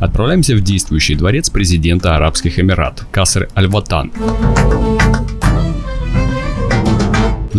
Отправляемся в действующий дворец президента Арабских Эмират Каср Аль-Ватан.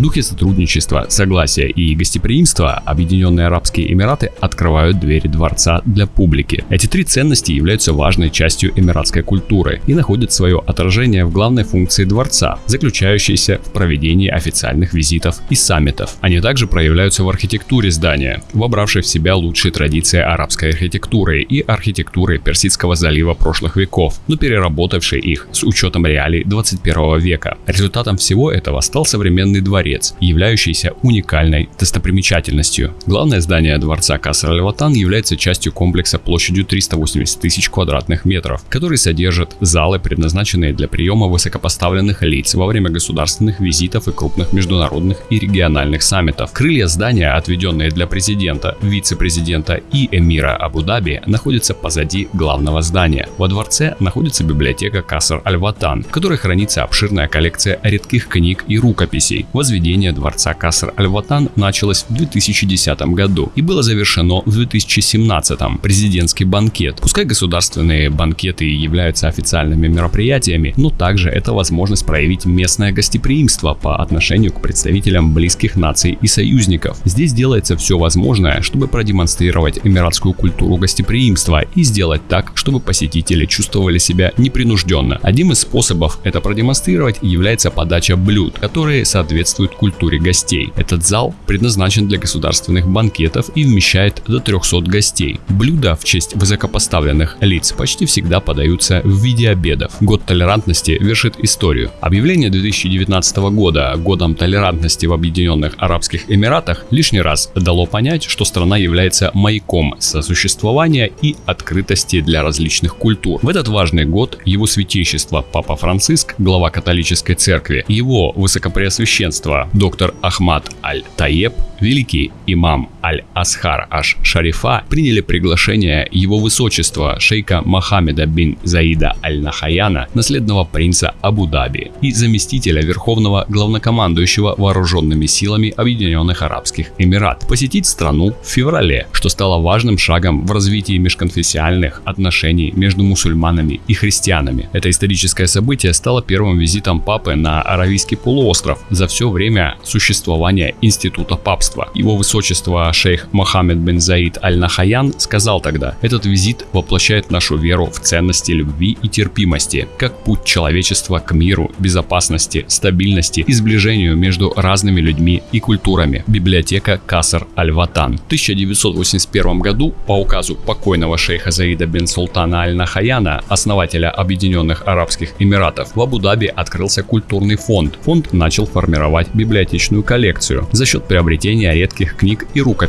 В духе сотрудничества, согласия и гостеприимства Объединенные Арабские Эмираты открывают двери дворца для публики. Эти три ценности являются важной частью эмиратской культуры и находят свое отражение в главной функции дворца, заключающейся в проведении официальных визитов и саммитов. Они также проявляются в архитектуре здания, вобравшей в себя лучшие традиции арабской архитектуры и архитектуры Персидского залива прошлых веков, но переработавшей их с учетом реалий 21 века. Результатом всего этого стал современный дворец дворец, являющийся уникальной достопримечательностью. Главное здание дворца Каср Аль-Ватан является частью комплекса площадью 380 тысяч квадратных метров, который содержит залы, предназначенные для приема высокопоставленных лиц во время государственных визитов и крупных международных и региональных саммитов. Крылья здания, отведенные для президента, вице-президента и эмира Абу-Даби, находятся позади главного здания. Во дворце находится библиотека Каср Аль-Ватан, в которой хранится обширная коллекция редких книг и рукописей, возведение дворца Каср Аль-Ватан началось в 2010 году и было завершено в 2017. Президентский банкет. Пускай государственные банкеты являются официальными мероприятиями, но также это возможность проявить местное гостеприимство по отношению к представителям близких наций и союзников. Здесь делается все возможное, чтобы продемонстрировать эмиратскую культуру гостеприимства и сделать так, чтобы посетители чувствовали себя непринужденно. Одним из способов это продемонстрировать является подача блюд, которые соответствуют соответствует культуре гостей. Этот зал предназначен для государственных банкетов и вмещает до 300 гостей. Блюда в честь высокопоставленных лиц почти всегда подаются в виде обедов. Год толерантности вершит историю. Объявление 2019 года годом толерантности в Объединенных Арабских Эмиратах лишний раз дало понять, что страна является маяком сосуществования и открытости для различных культур. В этот важный год его святейшество Папа Франциск, глава католической церкви, его высокопреосвященство доктор Ахмад Аль-Таеб, великий имам Аль-Асхар Аш-Шарифа приняли приглашение его высочества шейка Мохаммеда бин Заида Аль-Нахаяна, наследного принца Абу-Даби и заместителя верховного главнокомандующего вооруженными силами Объединенных Арабских Эмират, посетить страну в феврале, что стало важным шагом в развитии межконфессиональных отношений между мусульманами и христианами. Это историческое событие стало первым визитом папы на Аравийский полуостров за все время существования института папства. Его высочество шейх Мохаммед бен Заид Аль-Нахаян сказал тогда, этот визит воплощает нашу веру в ценности любви и терпимости, как путь человечества к миру, безопасности, стабильности и сближению между разными людьми и культурами. Библиотека Касар Аль-Ватан. В 1981 году по указу покойного шейха Заида бен Султана Аль-Нахаяна, основателя Объединенных Арабских Эмиратов, в Абу-Даби открылся культурный фонд. Фонд начал формировать библиотечную коллекцию за счет приобретения редких книг и рукописей.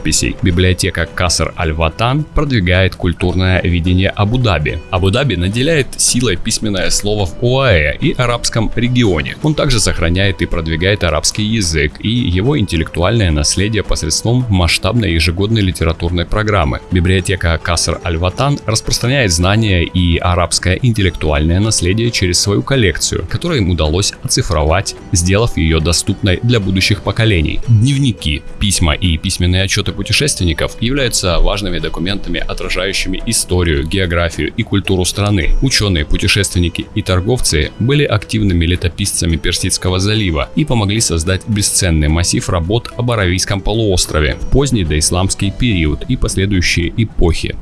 Библиотека Каср Аль-Ватан продвигает культурное видение Абу-Даби. Абу-Даби наделяет силой письменное слово в ОАЭ и арабском регионе. Он также сохраняет и продвигает арабский язык и его интеллектуальное наследие посредством масштабной ежегодной литературной программы. Библиотека Каср Аль-Ватан распространяет знания и арабское интеллектуальное наследие через свою коллекцию, которую им удалось оцифровать, сделав ее доступной для будущих поколений. Дневники, письма и письменные отчеты путешественников являются важными документами, отражающими историю, географию и культуру страны. Ученые, путешественники и торговцы были активными летописцами Персидского залива и помогли создать бесценный массив работ об Аравийском полуострове в поздний доисламский период и последующие эпохи.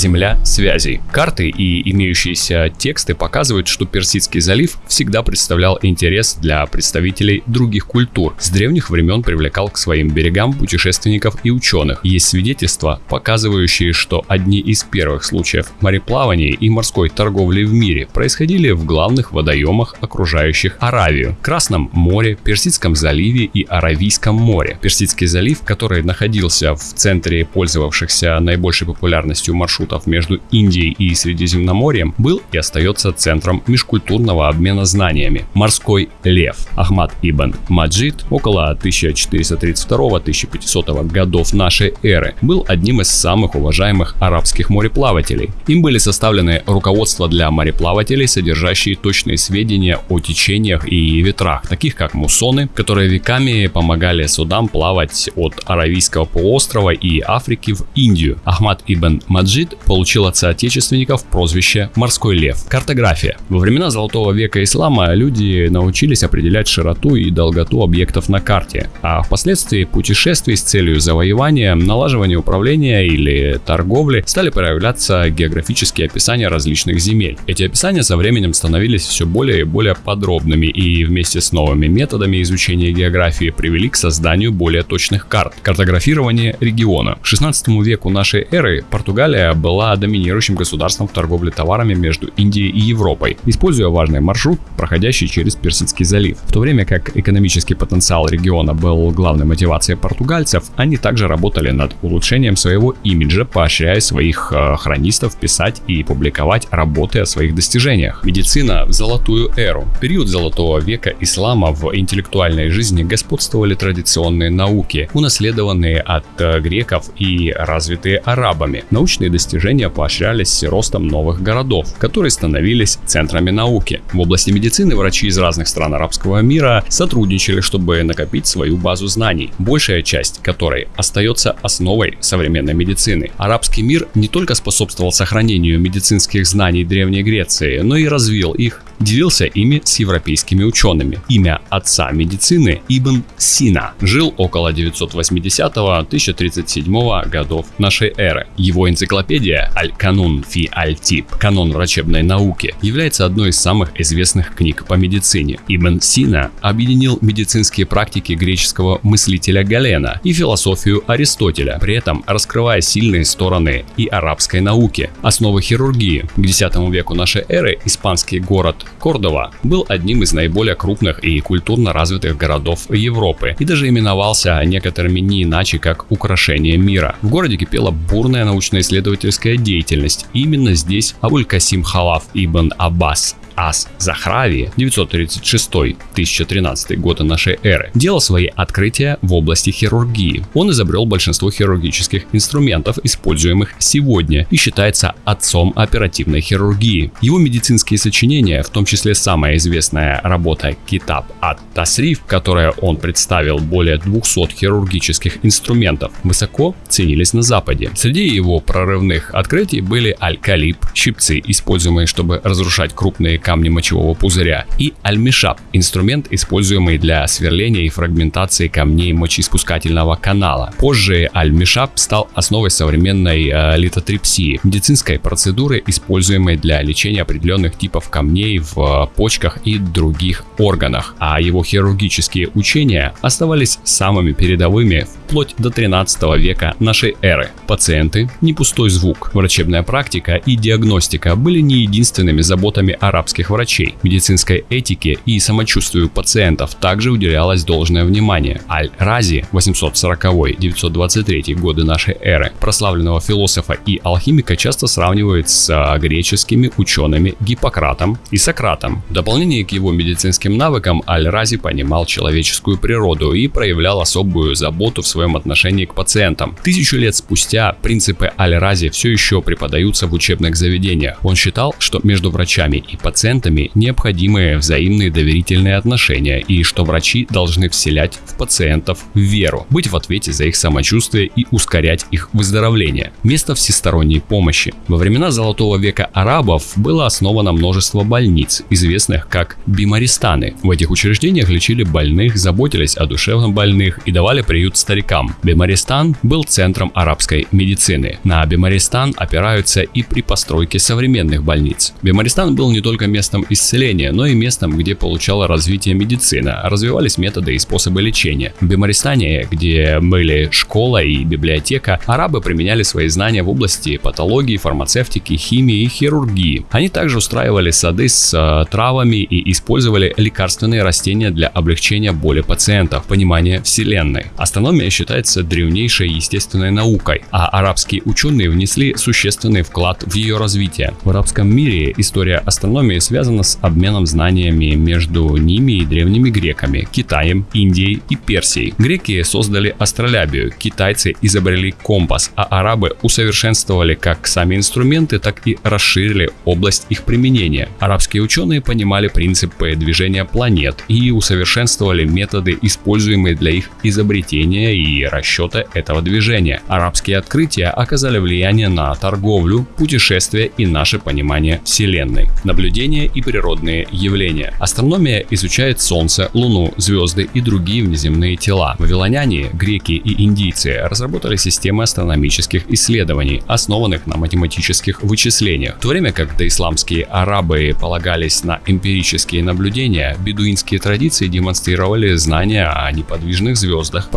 Земля связей. Карты и имеющиеся тексты показывают, что Персидский залив всегда представлял интерес для представителей других культур. С древних времен привлекал к своим берегам путешественников и ученых. Есть свидетельства, показывающие, что одни из первых случаев мореплавания и морской торговли в мире происходили в главных водоемах, окружающих Аравию. Красном море, Персидском заливе и Аравийском море. Персидский залив, который находился в центре пользовавшихся наибольшей популярностью маршрутов маршрутов между Индией и Средиземноморьем, был и остается центром межкультурного обмена знаниями. Морской лев Ахмад ибн Маджид около 1432-1500 годов нашей эры был одним из самых уважаемых арабских мореплавателей. Им были составлены руководства для мореплавателей, содержащие точные сведения о течениях и ветрах, таких как муссоны, которые веками помогали судам плавать от Аравийского полуострова и Африки в Индию. Ахмад ибн Маджид получил от соотечественников прозвище «Морской лев». Картография. Во времена Золотого века ислама люди научились определять широту и долготу объектов на карте, а впоследствии путешествий с целью завоевания, налаживания управления или торговли стали проявляться географические описания различных земель. Эти описания со временем становились все более и более подробными и вместе с новыми методами изучения географии привели к созданию более точных карт. Картографирование региона. К 16 веку нашей эры Португалия была доминирующим государством в торговле товарами между Индией и Европой, используя важный маршрут, проходящий через Персидский залив. В то время как экономический потенциал региона был главной мотивацией португальцев, они также работали над улучшением своего имиджа, поощряя своих э, хронистов писать и публиковать работы о своих достижениях. Медицина в золотую эру. Период золотого века ислама в интеллектуальной жизни господствовали традиционные науки, унаследованные от э, греков и развитые арабами. Научные достижения поощрялись ростом новых городов, которые становились центрами науки. В области медицины врачи из разных стран арабского мира сотрудничали, чтобы накопить свою базу знаний, большая часть которой остается основой современной медицины. Арабский мир не только способствовал сохранению медицинских знаний Древней Греции, но и развил их делился ими с европейскими учеными. Имя отца медицины Ибн Сина жил около 980-1037 годов нашей эры. Его энциклопедия Аль-Канун фи Аль-Тип, канон врачебной науки, является одной из самых известных книг по медицине. Ибн Сина объединил медицинские практики греческого мыслителя Галена и философию Аристотеля, при этом раскрывая сильные стороны и арабской науки. Основы хирургии. К X веку нашей эры испанский город Кордова был одним из наиболее крупных и культурно развитых городов Европы и даже именовался некоторыми не иначе как украшение мира. В городе кипела бурная научно-исследовательская деятельность. Именно здесь Абуль-Касим Халаф ибн Аббас Ас Захрави 936-1013 года нашей эры делал свои открытия в области хирургии. Он изобрел большинство хирургических инструментов, используемых сегодня, и считается отцом оперативной хирургии. Его медицинские сочинения, в том числе самая известная работа Китаб ат Тасриф, которая он представил более 200 хирургических инструментов, высоко ценились на Западе. Среди его прорывных открытий были аль-калиб, щипцы, используемые, чтобы разрушать крупные камни мочевого пузыря, и альмишап – инструмент, используемый для сверления и фрагментации камней мочеиспускательного канала. Позже альмишап стал основой современной э, литотрипсии – медицинской процедуры, используемой для лечения определенных типов камней в э, почках и других органах, а его хирургические учения оставались самыми передовыми вплоть до 13 века нашей эры. Пациенты – не пустой звук. Врачебная практика и диагностика были не единственными заботами арабских врачей. Медицинской этике и самочувствию пациентов также уделялось должное внимание. Аль-Рази 840-923 годы нашей эры, прославленного философа и алхимика часто сравнивают с а, греческими учеными Гиппократом и Сократом. В дополнение к его медицинским навыкам Аль-Рази понимал человеческую природу и проявлял особую заботу в своем отношении к пациентам. Тысячу лет спустя принципы Аль-Рази все еще преподаются в учебных заведениях. Он считал, что между врачами и пациентами необходимые взаимные доверительные отношения и что врачи должны вселять в пациентов веру, быть в ответе за их самочувствие и ускорять их выздоровление. Место всесторонней помощи. Во времена Золотого века арабов было основано множество больниц, известных как бимаристаны. В этих учреждениях лечили больных, заботились о душевно больных и давали приют старикам. Бимаристан был центром арабской медицины. На Бимаристан опираются и при постройке современных больниц. Бимаристан был не только местом исцеления, но и местом, где получала развитие медицина, развивались методы и способы лечения. В Бемаристане, где были школа и библиотека, арабы применяли свои знания в области патологии, фармацевтики, химии и хирургии. Они также устраивали сады с э, травами и использовали лекарственные растения для облегчения боли пациентов, понимания вселенной. Астрономия считается древнейшей естественной наукой, а арабские ученые внесли существенный вклад в ее развитие. В арабском мире история астрономии связана с обменом знаниями между ними и древними греками, Китаем, Индией и Персией. Греки создали астролябию, китайцы изобрели компас, а арабы усовершенствовали как сами инструменты, так и расширили область их применения. Арабские ученые понимали принципы движения планет и усовершенствовали методы, используемые для их изобретения и расчета этого движения. Арабские открытия оказали влияние на торговлю, путешествия и наше понимание Вселенной. Наблюдения и природные явления. Астрономия изучает Солнце, Луну, звезды и другие внеземные тела. Вавилоняне, греки и индийцы разработали системы астрономических исследований, основанных на математических вычислениях. В то время как доисламские арабы полагались на эмпирические наблюдения, бедуинские традиции демонстрировали знания о неподвижных звездах,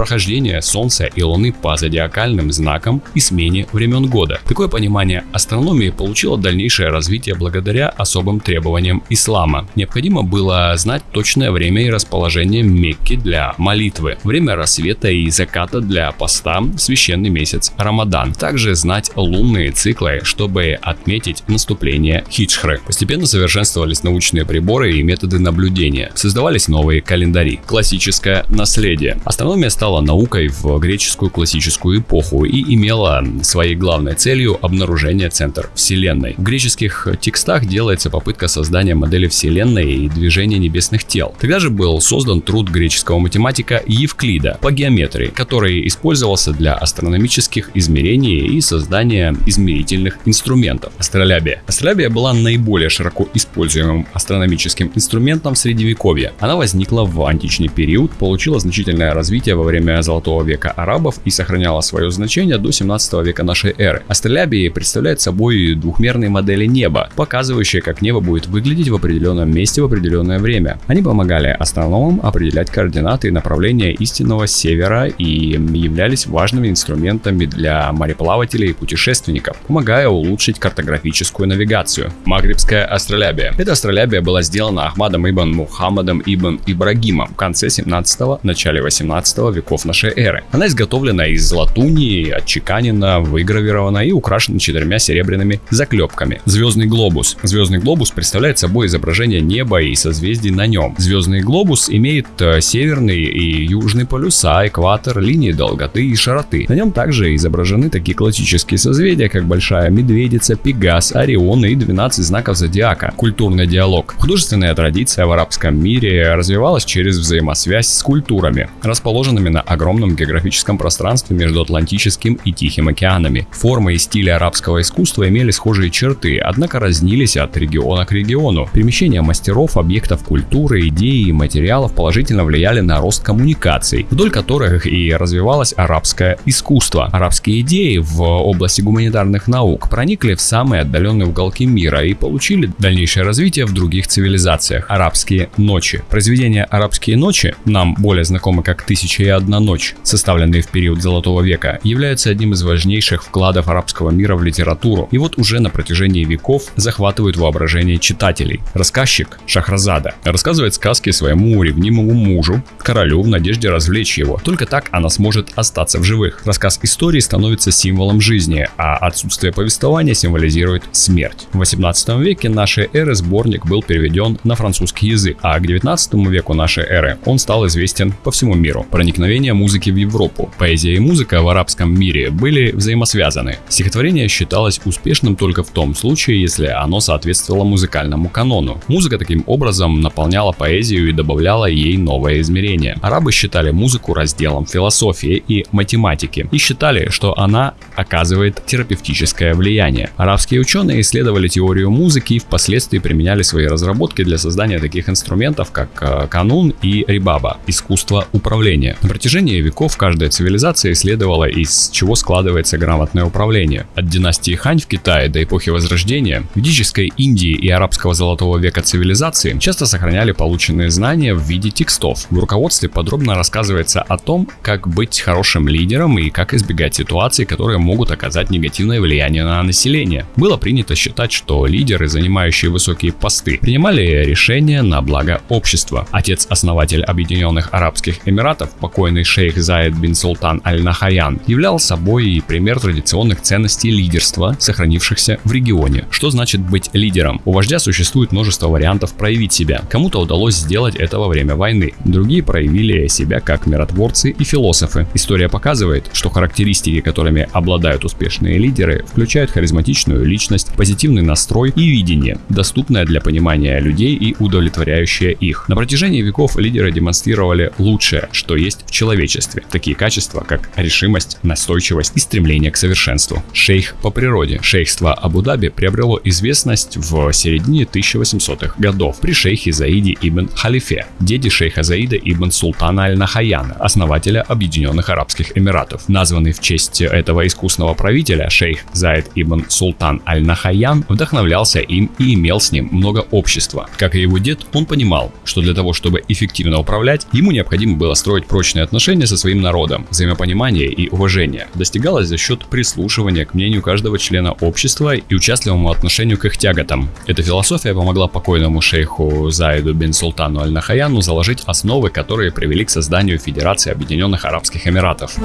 прохождение Солнца и Луны по зодиакальным знакам и смене времен года. Такое понимание астрономии получило дальнейшее развитие благодаря особым требованиям ислама. Необходимо было знать точное время и расположение Мекки для молитвы, время рассвета и заката для поста, священный месяц Рамадан. Также знать лунные циклы, чтобы отметить наступление хиджхры. Постепенно совершенствовались научные приборы и методы наблюдения. Создавались новые календари. Классическое наследие. Астрономия стала наукой в греческую классическую эпоху и имела своей главной целью обнаружение центра Вселенной. В греческих текстах делается попытка создания модели Вселенной и движения небесных тел. Тогда же был создан труд греческого математика Евклида по геометрии, который использовался для астрономических измерений и создания измерительных инструментов. Астролябия. Астролябия была наиболее широко используемым астрономическим инструментом в средневековье. Она возникла в античный период, получила значительное развитие во время Золотого века арабов и сохраняла свое значение до 17 века нашей эры. Астролябии представляет собой двухмерные модели неба, показывающие, как небо будет выглядеть в определенном месте в определенное время. Они помогали астрономам определять координаты и направления истинного севера и являлись важными инструментами для мореплавателей и путешественников, помогая улучшить картографическую навигацию. Магрибская астролябия. Эта астролябия была сделана Ахмадом ибн Мухаммадом ибн Ибрагимом в конце 17 начале 18 веков нашей эры. Она изготовлена из латуни, отчеканена, выгравирована и украшена четырьмя серебряными заклепками. Звездный глобус. Звездный глобус представляет собой изображение неба и созвездий на нем. Звездный глобус имеет э, северный и южный полюса, экватор, линии долготы и широты. На нем также изображены такие классические созвездия, как Большая Медведица, Пегас, Орион и 12 знаков зодиака. Культурный диалог. Художественная традиция в арабском мире развивалась через взаимосвязь с культурами, расположенными на огромном географическом пространстве между Атлантическим и Тихим океанами. Формы и стили арабского искусства имели схожие черты, однако разнились от региона к региону. Перемещение мастеров, объектов культуры, идей и материалов положительно влияли на рост коммуникаций, вдоль которых и развивалось арабское искусство. Арабские идеи в области гуманитарных наук проникли в самые отдаленные уголки мира и получили дальнейшее развитие в других цивилизациях. Арабские ночи. Произведения «Арабские ночи», нам более знакомы как «Тысяча и одна ночь», составленные в период Золотого века, являются одним из важнейших вкладов арабского мира в литературу и вот уже на протяжении веков захватывают воображение читателей. Рассказчик Шахразада рассказывает сказки своему ревнимому мужу, королю в надежде развлечь его. Только так она сможет остаться в живых. Рассказ истории становится символом жизни, а отсутствие повествования символизирует смерть. В 18 веке нашей эры сборник был переведен на французский язык, а к 19 веку нашей эры он стал известен по всему миру. Проникновение музыки в Европу. Поэзия и музыка в арабском мире были взаимосвязаны. Стихотворение считалось успешным только в том случае, если оно соответствовало музыкальному канону. Музыка таким образом наполняла поэзию и добавляла ей новое измерение. Арабы считали музыку разделом философии и математики и считали, что она оказывает терапевтическое влияние. Арабские ученые исследовали теорию музыки и впоследствии применяли свои разработки для создания таких инструментов, как э, канун и рибаба – искусство управления. На протяжении веков каждая цивилизация исследовала, из чего складывается грамотное управление. От династии Хань в Китае до эпохи Возрождения, ведической Индии и арабского золотого века цивилизации часто сохраняли полученные знания в виде текстов. В руководстве подробно рассказывается о том, как быть хорошим лидером и как избегать ситуаций, которые могут оказать негативное влияние на население. Было принято считать, что лидеры, занимающие высокие посты, принимали решения на благо общества. Отец-основатель Объединенных Арабских Эмиратов, покойный шейх Заид бин Султан Аль-Нахаян являл собой пример традиционных ценностей лидерства, сохранившихся в регионе. Что значит быть лидером? У вождя существует множество вариантов проявить себя. Кому-то удалось сделать это во время войны, другие проявили себя как миротворцы и философы. История показывает, что характеристики, которыми обладают успешные лидеры, включают харизматичную личность, позитивный настрой и видение, доступное для понимания людей и удовлетворяющее их. На протяжении веков лидеры демонстрировали лучшее, что есть в человечестве. Такие качества, как решимость, настойчивость и стремление к совершенству. Шейх по природе. Шейхство Абу-Даби приобрело известность в середине 1800-х годов при шейхе Заиде ибн Халифе, деде шейха Заида ибн Султана Аль-Нахаяна, основателя Объединенных Арабских Эмиратов. Названный в честь этого искусного правителя, шейх Заид ибн Султан Аль-Нахаян вдохновлялся им и имел с ним много общества. Как и его дед, он понимал, что для того, чтобы эффективно управлять, ему необходимо было строить прочные отношения со своим народом, взаимопонимание и уважение. Достигалось за счет прислушивания к мнению каждого члена общества и участливому отношению к их тяготам. Эта философия помогла покойному шейху Заиду бин Султану Аль-Нахаяну заложить основы, которые привели к созданию Федерации Объединенных Арабских Эмиратов.